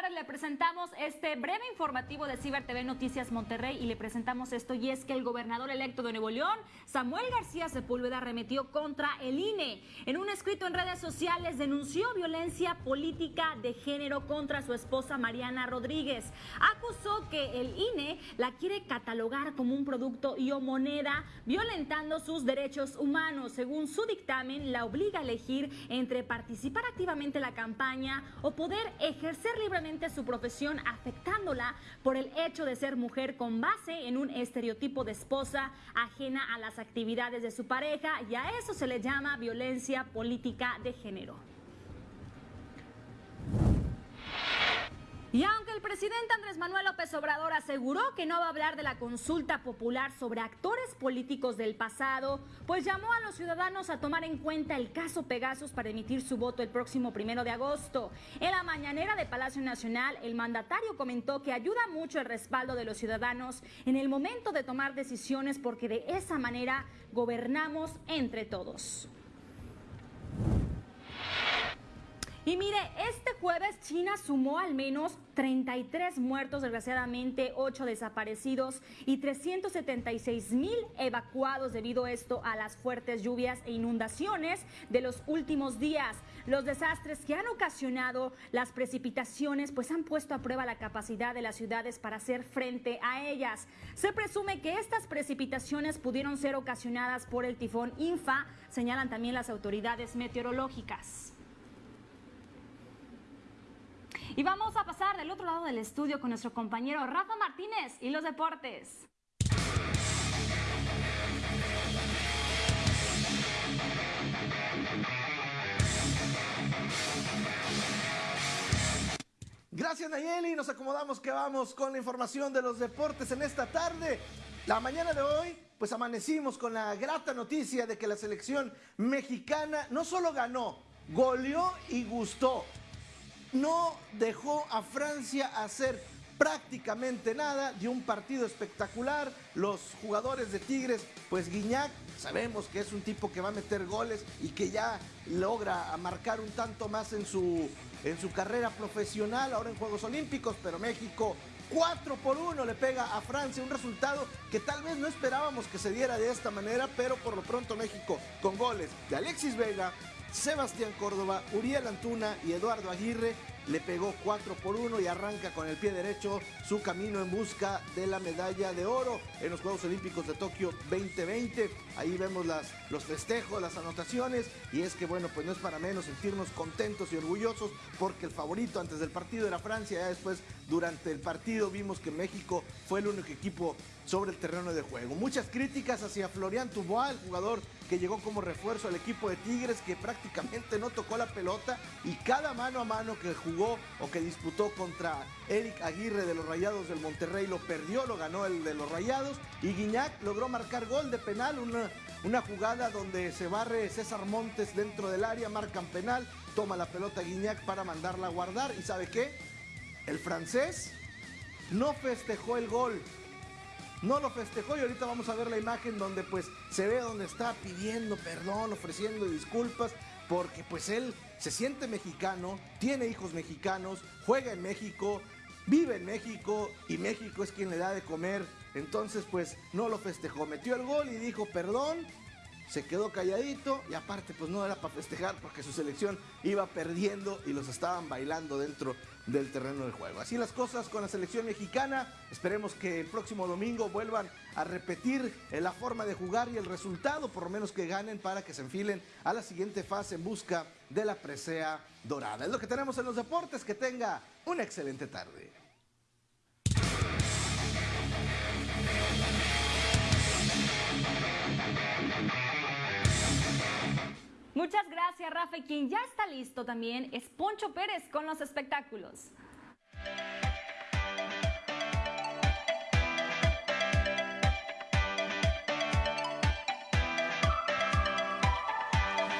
tardes le presentamos este breve informativo de Ciber TV Noticias Monterrey y le presentamos esto y es que el gobernador electo de Nuevo León, Samuel García Sepúlveda, arremetió contra el INE. En un escrito en redes sociales denunció violencia política de género contra su esposa Mariana Rodríguez. Acusó que el INE la quiere catalogar como un producto y o moneda, violentando sus derechos humanos. Según su dictamen, la obliga a elegir entre participar activamente en la campaña o poder ejercer libremente su profesión afectándola por el hecho de ser mujer con base en un estereotipo de esposa ajena a las actividades de su pareja y a eso se le llama violencia política de género. Y aunque el presidente Andrés Manuel López Obrador aseguró que no va a hablar de la consulta popular sobre actores políticos del pasado, pues llamó a los ciudadanos a tomar en cuenta el caso Pegasus para emitir su voto el próximo primero de agosto. En la mañanera de Palacio Nacional, el mandatario comentó que ayuda mucho el respaldo de los ciudadanos en el momento de tomar decisiones porque de esa manera gobernamos entre todos. Y mire, este jueves China sumó al menos 33 muertos, desgraciadamente 8 desaparecidos y 376 mil evacuados debido a esto a las fuertes lluvias e inundaciones de los últimos días. Los desastres que han ocasionado las precipitaciones pues han puesto a prueba la capacidad de las ciudades para hacer frente a ellas. Se presume que estas precipitaciones pudieron ser ocasionadas por el tifón Infa, señalan también las autoridades meteorológicas. Y vamos a pasar del otro lado del estudio con nuestro compañero Rafa Martínez y los deportes. Gracias Nayeli, nos acomodamos que vamos con la información de los deportes en esta tarde. La mañana de hoy, pues amanecimos con la grata noticia de que la selección mexicana no solo ganó, goleó y gustó no dejó a Francia hacer prácticamente nada, dio un partido espectacular. Los jugadores de Tigres, pues Guiñac, sabemos que es un tipo que va a meter goles y que ya logra marcar un tanto más en su, en su carrera profesional, ahora en Juegos Olímpicos, pero México 4 por 1 le pega a Francia, un resultado que tal vez no esperábamos que se diera de esta manera, pero por lo pronto México con goles de Alexis Vega, Sebastián Córdoba, Uriel Antuna y Eduardo Aguirre le pegó 4 por 1 y arranca con el pie derecho su camino en busca de la medalla de oro en los Juegos Olímpicos de Tokio 2020. Ahí vemos las, los festejos, las anotaciones y es que bueno, pues no es para menos sentirnos contentos y orgullosos porque el favorito antes del partido era Francia, ya después durante el partido vimos que México fue el único equipo sobre el terreno de juego. Muchas críticas hacia Florian el jugador que llegó como refuerzo al equipo de Tigres, que prácticamente no tocó la pelota y cada mano a mano que jugó o que disputó contra Eric Aguirre de los Rayados del Monterrey lo perdió, lo ganó el de los Rayados y Guiñac logró marcar gol de penal, una, una jugada donde se barre César Montes dentro del área, marcan penal, toma la pelota Guiñac para mandarla a guardar y ¿sabe qué? El francés no festejó el gol, no lo festejó y ahorita vamos a ver la imagen donde pues se ve donde está pidiendo perdón, ofreciendo disculpas, porque pues él se siente mexicano, tiene hijos mexicanos, juega en México, vive en México y México es quien le da de comer. Entonces pues no lo festejó, metió el gol y dijo perdón, se quedó calladito y aparte pues no era para festejar porque su selección iba perdiendo y los estaban bailando dentro del terreno de juego. Así las cosas con la selección mexicana. Esperemos que el próximo domingo vuelvan a repetir la forma de jugar y el resultado, por lo menos que ganen para que se enfilen a la siguiente fase en busca de la presea dorada. Es lo que tenemos en los deportes. Que tenga una excelente tarde. Muchas gracias, Rafa. Y quien ya está listo también es Poncho Pérez con los espectáculos.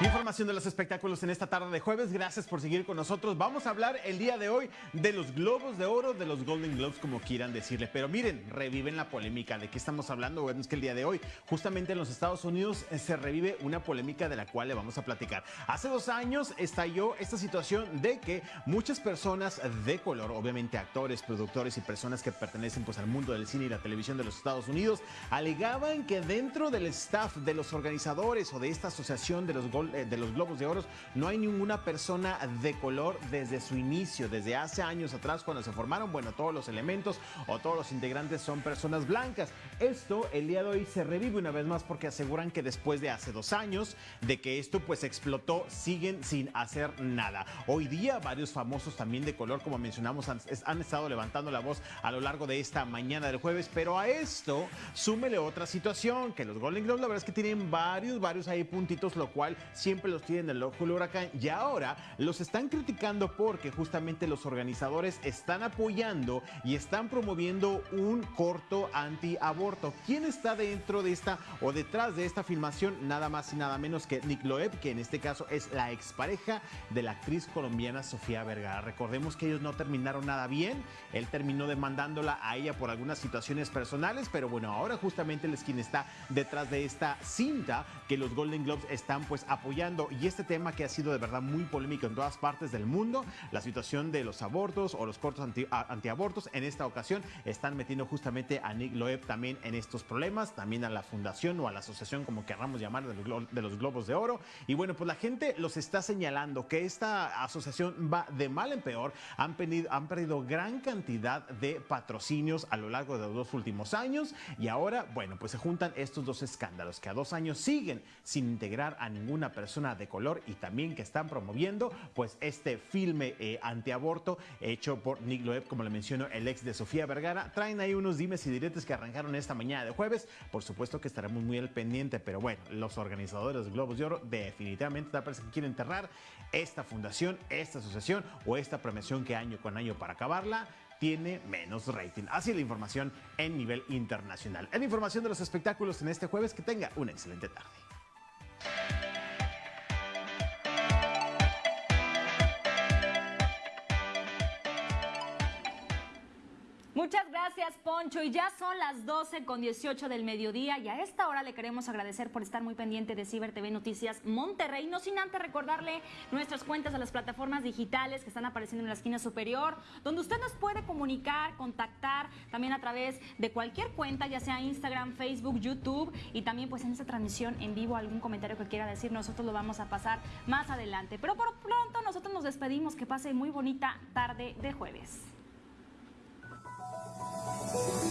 Información de los espectáculos en esta tarde de jueves. Gracias por seguir con nosotros. Vamos a hablar el día de hoy de los Globos de Oro, de los Golden Globes, como quieran decirle. Pero miren, reviven la polémica. ¿De qué estamos hablando? Bueno, es que el día de hoy, justamente en los Estados Unidos, eh, se revive una polémica de la cual le vamos a platicar. Hace dos años estalló esta situación de que muchas personas de color, obviamente actores, productores y personas que pertenecen pues, al mundo del cine y la televisión de los Estados Unidos, alegaban que dentro del staff de los organizadores o de esta asociación de los Golden de los Globos de Oro, no hay ninguna persona de color desde su inicio, desde hace años atrás cuando se formaron. Bueno, todos los elementos o todos los integrantes son personas blancas. Esto el día de hoy se revive una vez más porque aseguran que después de hace dos años de que esto pues explotó, siguen sin hacer nada. Hoy día varios famosos también de color, como mencionamos, han, han estado levantando la voz a lo largo de esta mañana del jueves, pero a esto súmele otra situación, que los Golden Globes la verdad es que tienen varios, varios ahí puntitos, lo cual siempre los tienen en el ojo del huracán y ahora los están criticando porque justamente los organizadores están apoyando y están promoviendo un corto anti-aborto. ¿Quién está dentro de esta o detrás de esta filmación? Nada más y nada menos que Nick Loeb, que en este caso es la expareja de la actriz colombiana Sofía Vergara. Recordemos que ellos no terminaron nada bien, él terminó demandándola a ella por algunas situaciones personales, pero bueno, ahora justamente él es quien está detrás de esta cinta que los Golden Globes están pues apoyando y este tema que ha sido de verdad muy polémico en todas partes del mundo, la situación de los abortos o los cortos anti, antiabortos, en esta ocasión están metiendo justamente a Nick Loeb también en estos problemas, también a la fundación o a la asociación, como queramos llamar, de los, de los Globos de Oro. Y bueno, pues la gente los está señalando que esta asociación va de mal en peor, han, pedido, han perdido gran cantidad de patrocinios a lo largo de los dos últimos años. Y ahora, bueno, pues se juntan estos dos escándalos que a dos años siguen sin integrar a ninguna persona de color y también que están promoviendo pues este filme eh, antiaborto hecho por Nick Loeb, como le menciono, el ex de Sofía Vergara. Traen ahí unos dimes y diretes que arrancaron esta mañana de jueves. Por supuesto que estaremos muy al pendiente, pero bueno, los organizadores de Globos de Oro definitivamente parece que quieren enterrar esta fundación, esta asociación o esta premiación que año con año para acabarla tiene menos rating. Así la información en nivel internacional. En información de los espectáculos en este jueves, que tenga una excelente tarde. Muchas gracias, Poncho. Y ya son las 12 con 18 del mediodía y a esta hora le queremos agradecer por estar muy pendiente de Ciber TV Noticias Monterrey. No sin antes recordarle nuestras cuentas a las plataformas digitales que están apareciendo en la esquina superior, donde usted nos puede comunicar, contactar también a través de cualquier cuenta, ya sea Instagram, Facebook, YouTube y también pues en esta transmisión en vivo algún comentario que quiera decir, nosotros lo vamos a pasar más adelante. Pero por pronto nosotros nos despedimos, que pase muy bonita tarde de jueves. Thank you.